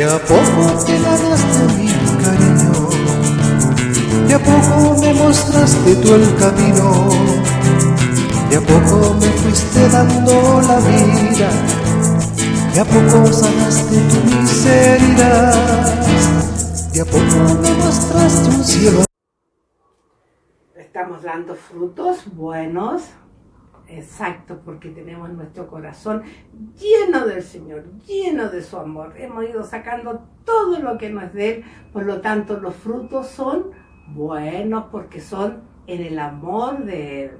De a poco te ganaste mi cariño, de a poco me mostraste tú el camino, de a poco me fuiste dando la vida, de a poco sanaste tu miseria, de a poco me mostraste un cielo. Estamos dando frutos buenos, Exacto, porque tenemos nuestro corazón lleno del Señor, lleno de su amor. Hemos ido sacando todo lo que no es de Él, por lo tanto los frutos son buenos porque son en el amor de Él.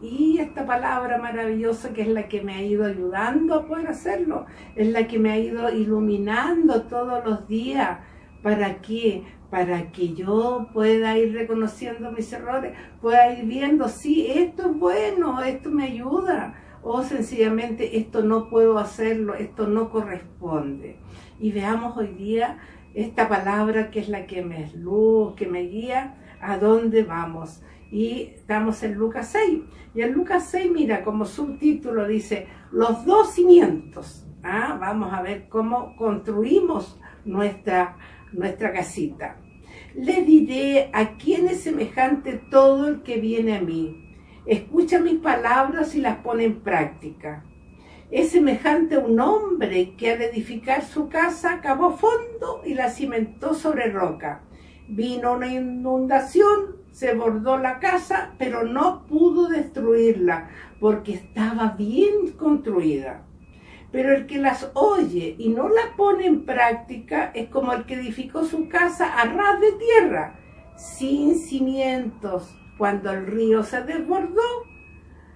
Y esta palabra maravillosa que es la que me ha ido ayudando a poder hacerlo, es la que me ha ido iluminando todos los días. ¿Para qué? Para que yo pueda ir reconociendo mis errores, pueda ir viendo, sí, esto es bueno, esto me ayuda, o sencillamente esto no puedo hacerlo, esto no corresponde. Y veamos hoy día esta palabra que es la que me es luz, que me guía, a dónde vamos. Y estamos en Lucas 6. Y en Lucas 6, mira, como subtítulo dice, los dos cimientos. ¿Ah? Vamos a ver cómo construimos nuestra, nuestra casita. Le diré a quién es semejante todo el que viene a mí. Escucha mis palabras y las pone en práctica. Es semejante a un hombre que al edificar su casa cavó fondo y la cimentó sobre roca. Vino una inundación, se bordó la casa, pero no pudo destruirla porque estaba bien construida. Pero el que las oye y no las pone en práctica es como el que edificó su casa a ras de tierra, sin cimientos, cuando el río se desbordó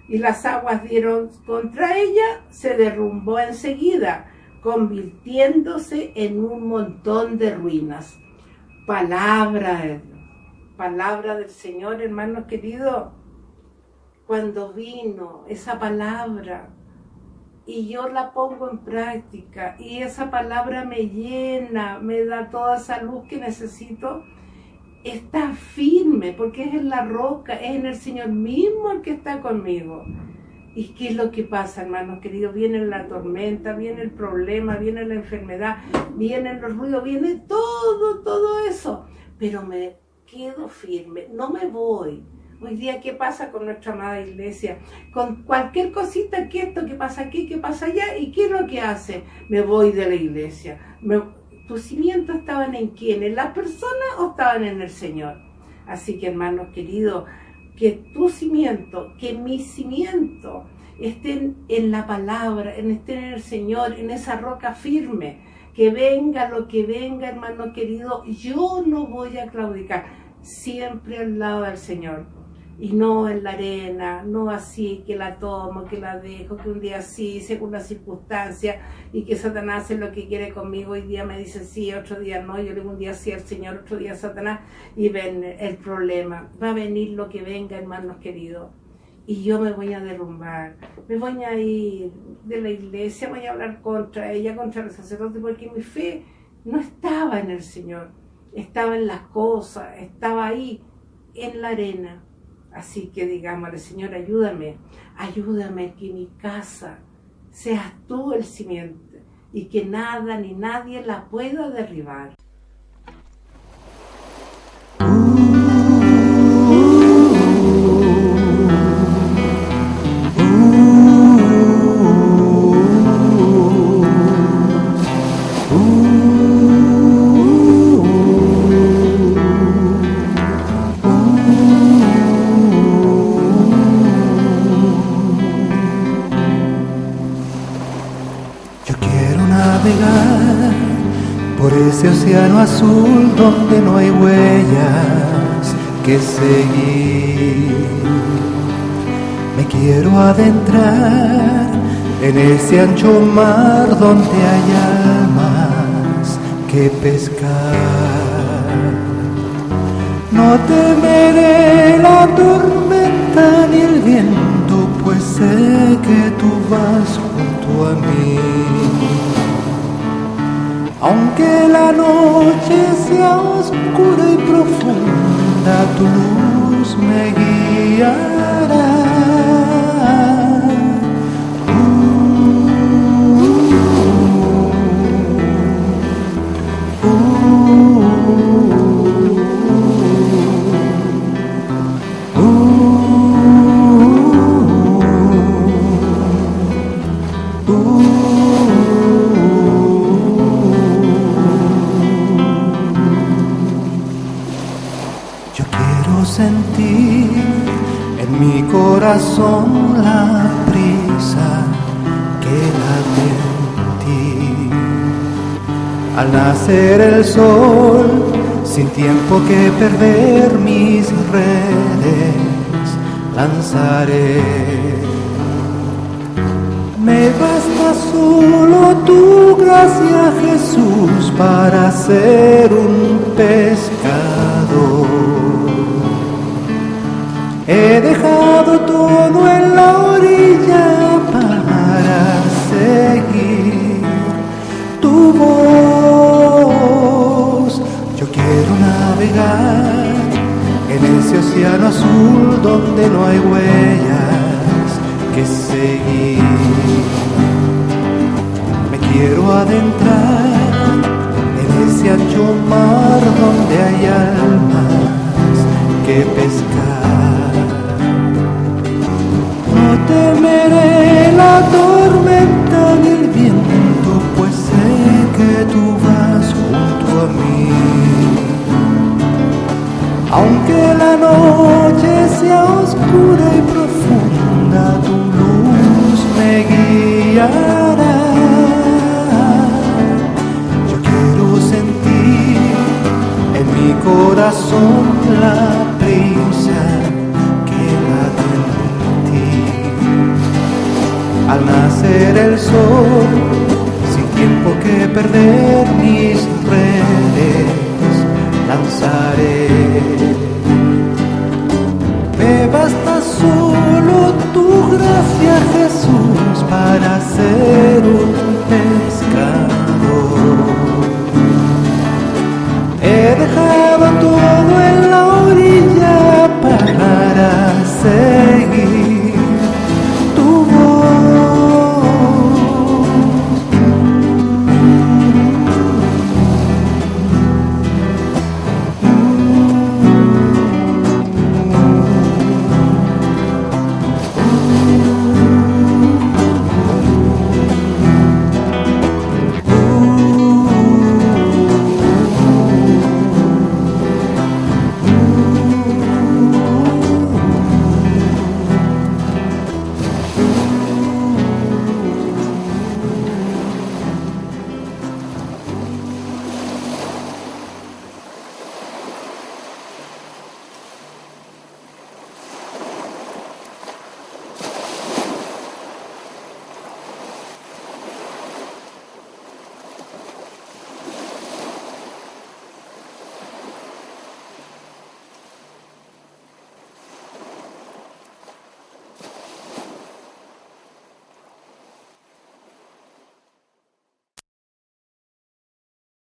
y las aguas dieron contra ella, se derrumbó enseguida, convirtiéndose en un montón de ruinas. Palabra, palabra del Señor, hermanos queridos, cuando vino esa palabra, y yo la pongo en práctica y esa palabra me llena, me da toda esa luz que necesito, está firme porque es en la roca, es en el Señor mismo el que está conmigo. ¿Y qué es lo que pasa, hermanos queridos? Viene la tormenta, viene el problema, viene la enfermedad, vienen los ruidos, viene todo, todo eso. Pero me quedo firme, no me voy, Hoy día, ¿qué pasa con nuestra amada iglesia? Con cualquier cosita, que esto, que pasa aquí, que pasa allá, ¿y qué es lo que hace? Me voy de la iglesia. ¿Tus cimientos estaban en quién? ¿En las personas o estaban en el Señor? Así que, hermanos queridos, que tu cimiento, que mi cimiento estén en la palabra, estén en el Señor, en esa roca firme. Que venga lo que venga, hermano querido, yo no voy a claudicar, siempre al lado del Señor y no en la arena, no así que la tomo, que la dejo, que un día sí, según las circunstancias, y que Satanás hace lo que quiere conmigo, hoy día me dice sí, otro día no, yo le digo un día sí al Señor, otro día Satanás, y ven el problema, va a venir lo que venga, hermanos queridos, y yo me voy a derrumbar, me voy a ir de la iglesia, voy a hablar contra ella, contra el sacerdote, porque mi fe no estaba en el Señor, estaba en las cosas, estaba ahí, en la arena, Así que digámosle, Señor, ayúdame, ayúdame que mi casa seas tú el cimiento y que nada ni nadie la pueda derribar. Ese océano azul donde no hay huellas que seguir. Me quiero adentrar en ese ancho mar donde hay almas que pescar. No temeré la tormenta ni el viento, pues sé que tú vas junto a mí aunque la noche sea oscura y profunda, tu luz me guiará. sentir en mi corazón la prisa que late en ti. Al nacer el sol, sin tiempo que perder mis redes, lanzaré. Me basta solo tu gracia, Jesús, para ser en ese océano azul donde no hay huellas que seguir. Me quiero adentrar en ese ancho mar donde hay almas que pescar. La noche sea oscura y profunda, tu luz me guiará. Yo quiero sentir en mi corazón la prisa que late en ti. Al nacer el sol, sin tiempo que perder mis redes, lanzaré. Solo tu gracia, Jesús, para ser